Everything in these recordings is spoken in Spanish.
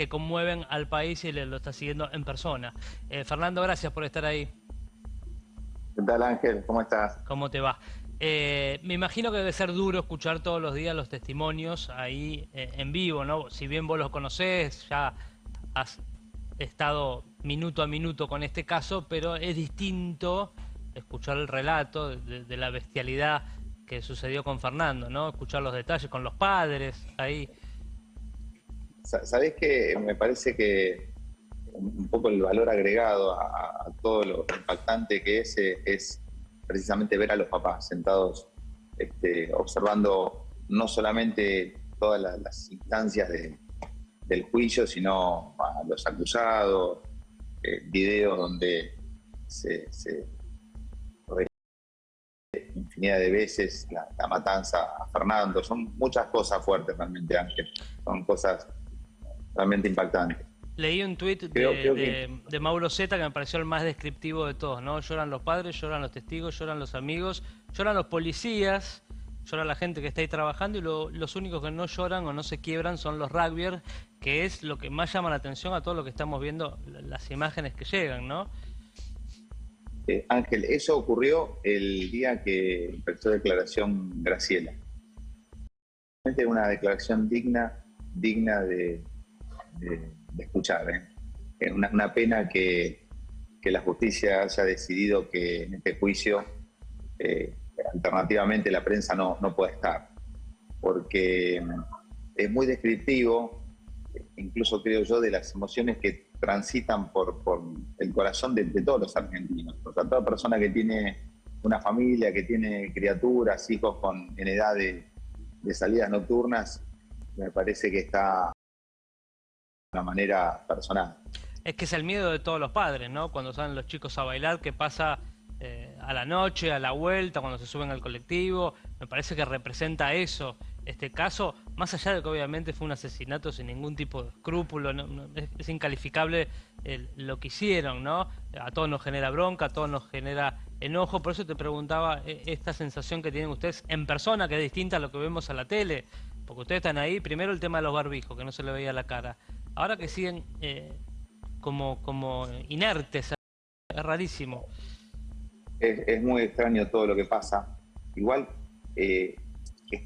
que conmueven al país y le, lo está siguiendo en persona. Eh, Fernando, gracias por estar ahí. ¿Qué tal Ángel? ¿Cómo estás? ¿Cómo te va? Eh, me imagino que debe ser duro escuchar todos los días los testimonios ahí eh, en vivo, ¿no? Si bien vos los conocés, ya has estado minuto a minuto con este caso, pero es distinto escuchar el relato de, de la bestialidad que sucedió con Fernando, ¿no? Escuchar los detalles con los padres ahí. Sabés que me parece que un poco el valor agregado a, todo lo impactante que es, eh, es precisamente ver a los papás sentados este, observando no solamente todas las, instancias del juicio, sino a los acusados, eh, videos donde se, se infinidad de veces la, la, matanza a Fernando. Son muchas cosas fuertes realmente, Ángel. Son cosas realmente impactantes. Leí un tuit de, Mauro Zeta que me pareció el más descriptivo de todos, ¿no? Lloran los padres, lloran los testigos, lloran los amigos, lloran los policías, llora la gente que está ahí trabajando y los únicos que no lloran o no se quiebran son los rugbyers, que es lo que más llama la atención a todo lo que estamos viendo, las imágenes que llegan, ¿no? Eh, Ángel, eso ocurrió el día que empezó declaración Graciela. Una declaración digna, digna de de escuchar. ¿eh? Es una, pena que, la justicia haya decidido que en este juicio eh, alternativamente la prensa no, no puede estar, porque mm, es muy descriptivo, incluso creo yo, de las emociones que transitan por, por el corazón de, todos los argentinos. O sea, toda persona que tiene una familia, que tiene criaturas, hijos con, en edad de, de salidas nocturnas, me parece que está una manera personal. Es que es el miedo de todos los padres, ¿no? Cuando salen los chicos a bailar, que pasa eh, a la noche, a la vuelta, cuando se suben al colectivo. Me parece que representa eso, este caso, más allá de que obviamente fue un asesinato sin ningún tipo de escrúpulo, es, incalificable lo que hicieron, ¿no? A todos nos genera bronca, a todos nos genera enojo, por eso te preguntaba eh, esta sensación que tienen ustedes en persona, que es distinta a lo que vemos a la tele, porque ustedes están ahí, primero el tema de los barbijos, que no se le veía la cara, ahora que siguen eh, como, como inertes, es rarísimo. Es, muy extraño todo lo que pasa. Igual, eh,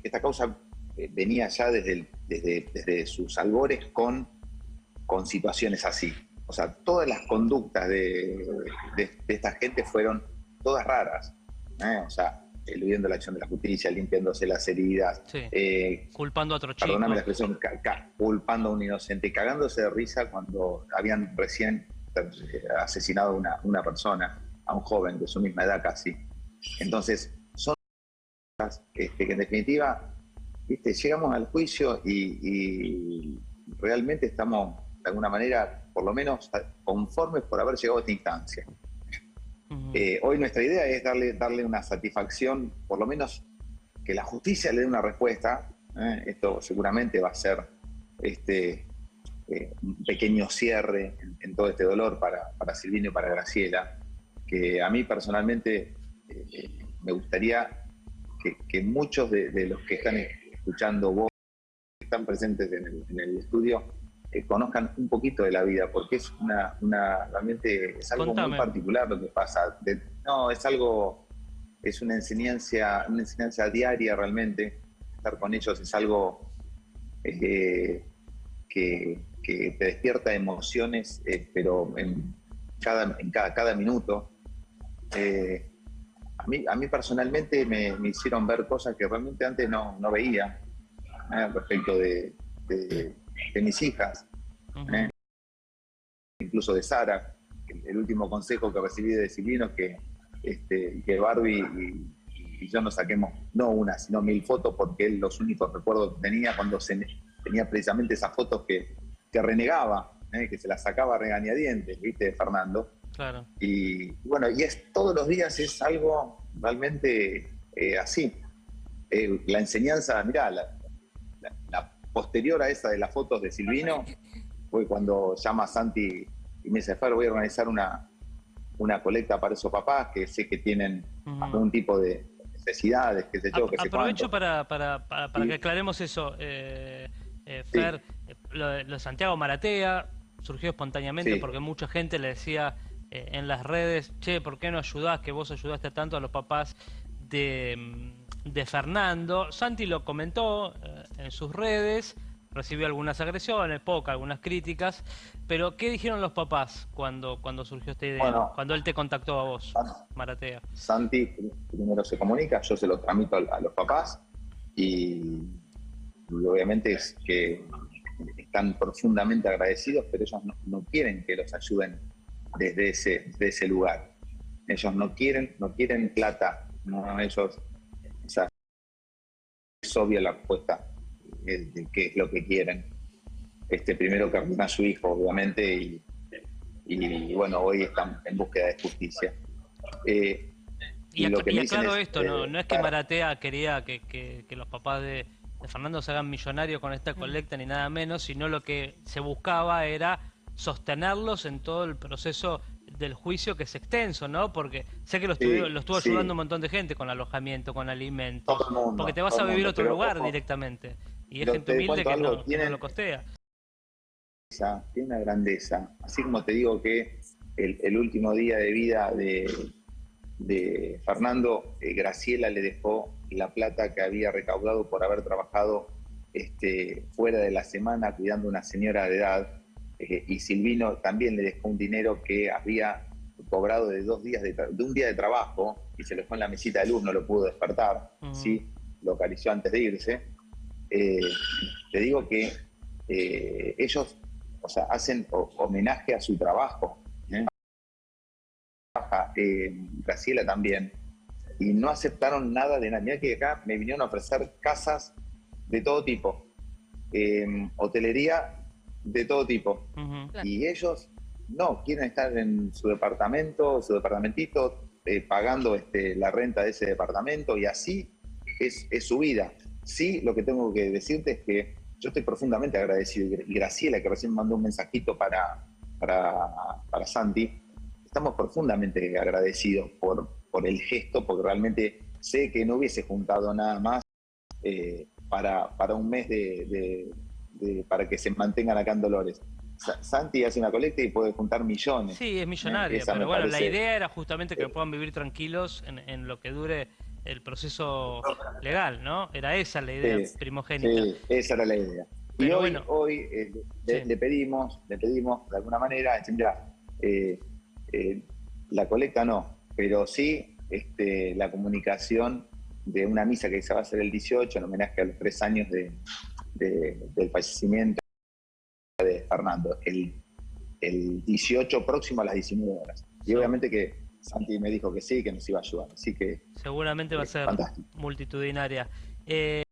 esta causa eh, venía ya desde, desde, sus albores con, con situaciones así. O sea, todas las conductas de, esta gente fueron todas raras. O sea, eludiendo la acción de la justicia, limpiándose las heridas. Eh, culpando a otro chico. Perdóname la expresión, culpando a un inocente, cagándose de risa cuando habían recién eh, asesinado a una, una, persona, a un joven de su misma edad casi. Entonces, son cosas que, en definitiva, ¿viste? llegamos al juicio y, realmente estamos, de alguna manera, por lo menos conformes por haber llegado a esta instancia. Eh, hoy nuestra idea es darle, darle una satisfacción, por lo menos que la justicia le dé una respuesta. ¿eh? Esto seguramente va a ser este, eh, un pequeño cierre en, todo este dolor para, para Silvino y para Graciela, que a mí personalmente me gustaría que, muchos de, los que están escuchando vos, que están presentes en el, en el estudio, conozcan un poquito de la vida, porque es una, una realmente es algo muy particular lo que pasa. no, es algo, es una enseñanza, una enseñanza diaria realmente. Estar con ellos es algo eh, que, que, te despierta emociones, eh, pero en cada, en cada, cada minuto. Eh, a, mí, a mí personalmente me, me, hicieron ver cosas que realmente antes no, no veía respecto de, de de mis hijas, ¿eh? incluso de Sara. El, último consejo que recibí de Silvino es que, este, que Barbie y, yo nos saquemos no una, sino mil fotos, porque él los únicos recuerdos que tenía cuando se, tenía precisamente esas fotos que, que renegaba, ¿eh? que se las sacaba regañadientes, ¿viste, Fernando? Claro. Y bueno, y es todos los días es algo realmente eh, así. la enseñanza, mirá, la, la posterior a esa de las fotos de Silvino fue cuando llama a Santi y me dice, Fer, voy a organizar una, una colecta para esos papás que sé que tienen algún tipo de necesidades, qué sé yo, Aprovecho para, para, para, que aclaremos eso, eh, eh, Fer. lo, de Santiago Maratea surgió espontáneamente porque mucha gente le decía eh, en las redes, che, ¿por qué no ayudás? Que vos ayudaste tanto a los papás de, de Fernando. Santi lo comentó eh, en sus redes, recibió algunas agresiones, pocas, algunas críticas, pero ¿qué dijeron los papás cuando, cuando surgió esta idea? cuando él te contactó a vos, Maratea. Santi primero se comunica, yo se lo tramito a los papás y obviamente es que están profundamente agradecidos, pero ellos no quieren que los ayuden desde ese, ese lugar. Ellos no quieren, no quieren plata, no, ellos, o sea, es obvia la respuesta de, qué es lo que quieren. Este, primero que a su hijo, obviamente, y, y, bueno, hoy están en búsqueda de justicia. Eh, y, lo que aclaro esto, no, no es que Maratea quería que, que, los papás de, de, Fernando se hagan millonarios con esta colecta ni nada menos, sino lo que se buscaba era sostenerlos en todo el proceso del juicio que es extenso, ¿no? Porque sé que lo, estuvo, ayudando un montón de gente con alojamiento, con alimentos, porque te vas a vivir a otro lugar directamente. Y es gente humilde que no, lo costea. Tiene una grandeza. Así como te digo que el, último día de vida de, de Fernando, eh, Graciela le dejó la plata que había recaudado por haber trabajado este, fuera de la semana cuidando a una señora de edad eh, y Silvino también le dejó un dinero que había cobrado de dos días de, un día de trabajo y se lo dejó en la mesita de luz, no lo pudo despertar, ¿sí? lo acarició antes de irse. Eh, te digo que eh, ellos o sea, hacen homenaje a su trabajo. Graciela también. Y no aceptaron nada de nada. Mira que acá me vinieron a ofrecer casas de todo tipo. hotelería de todo tipo. Y ellos no, quieren estar en su departamento, su departamentito, eh, pagando este, la renta de ese departamento y así es, su vida. Sí, lo que tengo que decirte es que yo estoy profundamente agradecido y Graciela, que recién mandó un mensajito para, para, Santi, estamos profundamente agradecidos por, por el gesto, porque realmente sé que no hubiese juntado nada más eh, para, para un mes de, para que se mantengan acá en Dolores. Santi hace una colecta y puede juntar millones. Sí, es millonario, pero bueno, la idea era justamente que puedan vivir tranquilos en, lo que dure el proceso legal, ¿no? Era esa la idea primogénita. Sí, esa era la idea. y hoy, hoy eh, le, pedimos, le pedimos de alguna manera, mira, eh, eh, la colecta no, pero sí este, la comunicación de una misa que se va a hacer el 18 en homenaje a los tres años de, del fallecimiento de Fernando, el, el 18 próximo a las 19 horas. Y obviamente que Santi me dijo que sí, que nos iba a ayudar. Así que. Seguramente va a ser multitudinaria. Eh,